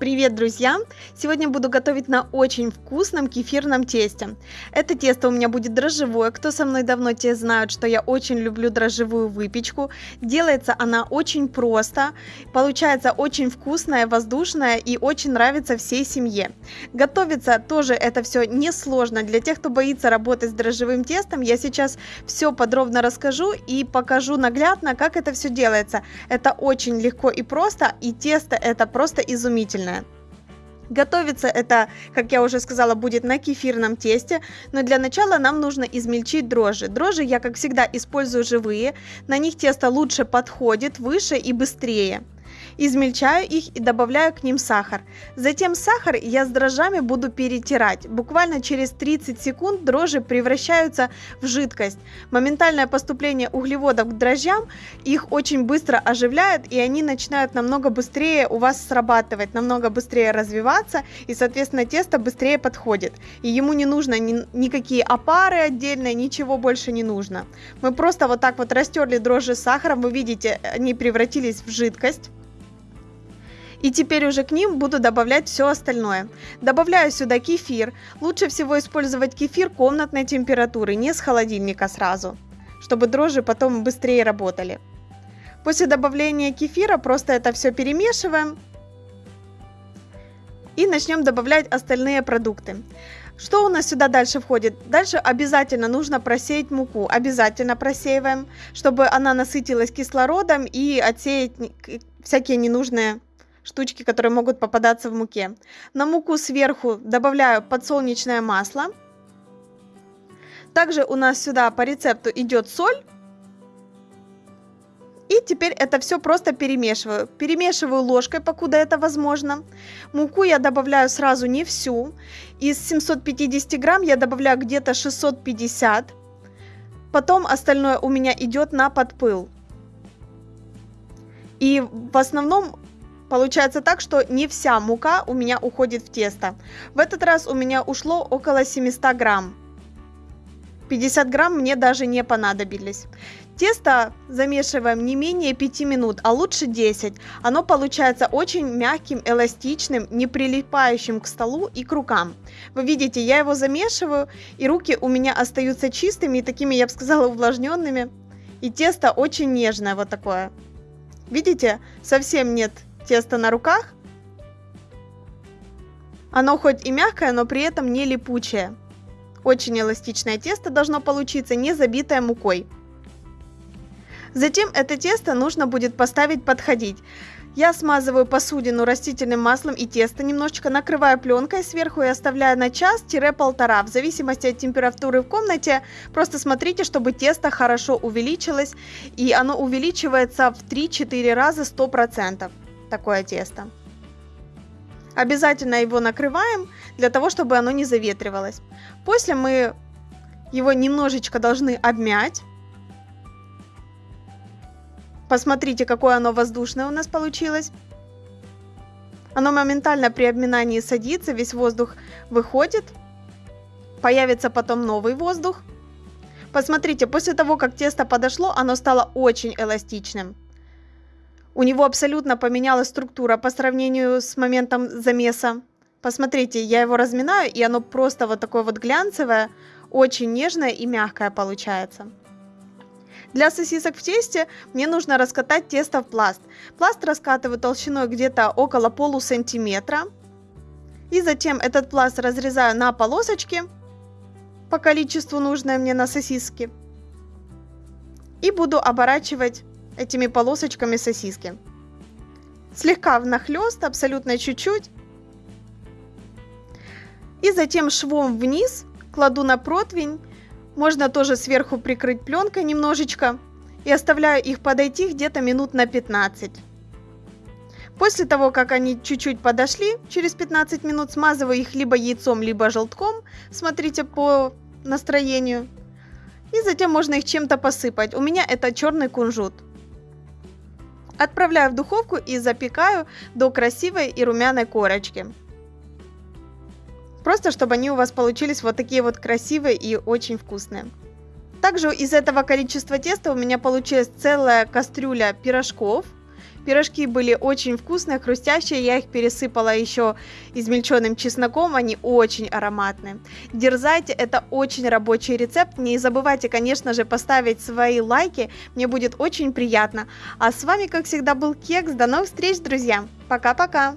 Привет, друзья! Сегодня буду готовить на очень вкусном кефирном тесте. Это тесто у меня будет дрожжевое. Кто со мной давно, те знают, что я очень люблю дрожжевую выпечку. Делается она очень просто, получается очень вкусная, воздушная и очень нравится всей семье. Готовится тоже это все несложно. Для тех, кто боится работать с дрожжевым тестом, я сейчас все подробно расскажу и покажу наглядно, как это все делается. Это очень легко и просто, и тесто это просто изумительно вкусная. Готовится это, как я уже сказала, будет на кефирном тесте, но для начала нам нужно измельчить дрожжи. Дрожжи я, как всегда, использую живые, на них тесто лучше подходит, выше и быстрее. Измельчаю их и добавляю к ним сахар. Затем сахар я с дрожжами буду перетирать. Буквально через 30 секунд дрожжи превращаются в жидкость. Моментальное поступление углеводов к дрожжам их очень быстро оживляет и они начинают намного быстрее у вас срабатывать, намного быстрее развиваться и соответственно тесто быстрее подходит. И ему не нужно ни, никакие опары отдельные, ничего больше не нужно. Мы просто вот так вот растерли дрожжи с сахаром, вы видите, они превратились в жидкость. И теперь уже к ним буду добавлять все остальное. Добавляю сюда кефир. Лучше всего использовать кефир комнатной температуры, не с холодильника сразу, чтобы дрожжи потом быстрее работали. После добавления кефира просто это все перемешиваем. И начнем добавлять остальные продукты. Что у нас сюда дальше входит? Дальше обязательно нужно просеять муку. Обязательно просеиваем, чтобы она насытилась кислородом и отсеять всякие ненужные штучки, которые могут попадаться в муке. На муку сверху добавляю подсолнечное масло. Также у нас сюда по рецепту идет соль. И теперь это все просто перемешиваю. Перемешиваю ложкой, покуда это возможно. Муку я добавляю сразу не всю. Из 750 грамм я добавляю где-то 650. Потом остальное у меня идет на подпыл. И в основном Получается так, что не вся мука у меня уходит в тесто. В этот раз у меня ушло около 700 грамм. 50 грамм мне даже не понадобились. Тесто замешиваем не менее 5 минут, а лучше 10. Оно получается очень мягким, эластичным, не прилипающим к столу и к рукам. Вы видите, я его замешиваю, и руки у меня остаются чистыми и такими, я бы сказала, увлажненными. И тесто очень нежное вот такое. Видите, совсем нет тесто на руках. Оно хоть и мягкое, но при этом не липучее. Очень эластичное тесто должно получиться, не забитое мукой. Затем это тесто нужно будет поставить подходить. Я смазываю посудину растительным маслом и тесто, немножечко накрываю пленкой сверху и оставляю на час-полтора, в зависимости от температуры в комнате. Просто смотрите, чтобы тесто хорошо увеличилось, и оно увеличивается в 3-4 раза 100% такое тесто. Обязательно его накрываем, для того, чтобы оно не заветривалось. После мы его немножечко должны обмять. Посмотрите, какое оно воздушное у нас получилось. Оно моментально при обминании садится, весь воздух выходит. Появится потом новый воздух. Посмотрите, после того, как тесто подошло, оно стало очень эластичным. У него абсолютно поменялась структура по сравнению с моментом замеса. Посмотрите, я его разминаю, и оно просто вот такое вот глянцевое, очень нежное и мягкое получается. Для сосисок в тесте мне нужно раскатать тесто в пласт. Пласт раскатываю толщиной где-то около полусантиметра. И затем этот пласт разрезаю на полосочки по количеству нужное мне на сосиски. И буду оборачивать этими полосочками сосиски. Слегка внахлёст, абсолютно чуть-чуть. И затем швом вниз кладу на противень. Можно тоже сверху прикрыть пленкой немножечко. И оставляю их подойти где-то минут на 15. После того, как они чуть-чуть подошли, через 15 минут смазываю их либо яйцом, либо желтком. Смотрите по настроению. И затем можно их чем-то посыпать. У меня это черный кунжут. Отправляю в духовку и запекаю до красивой и румяной корочки. Просто чтобы они у вас получились вот такие вот красивые и очень вкусные. Также из этого количества теста у меня получилась целая кастрюля пирожков. Пирожки были очень вкусные, хрустящие. Я их пересыпала еще измельченным чесноком. Они очень ароматные. Дерзайте, это очень рабочий рецепт. Не забывайте, конечно же, поставить свои лайки. Мне будет очень приятно. А с вами, как всегда, был Кекс. До новых встреч, друзья. Пока-пока.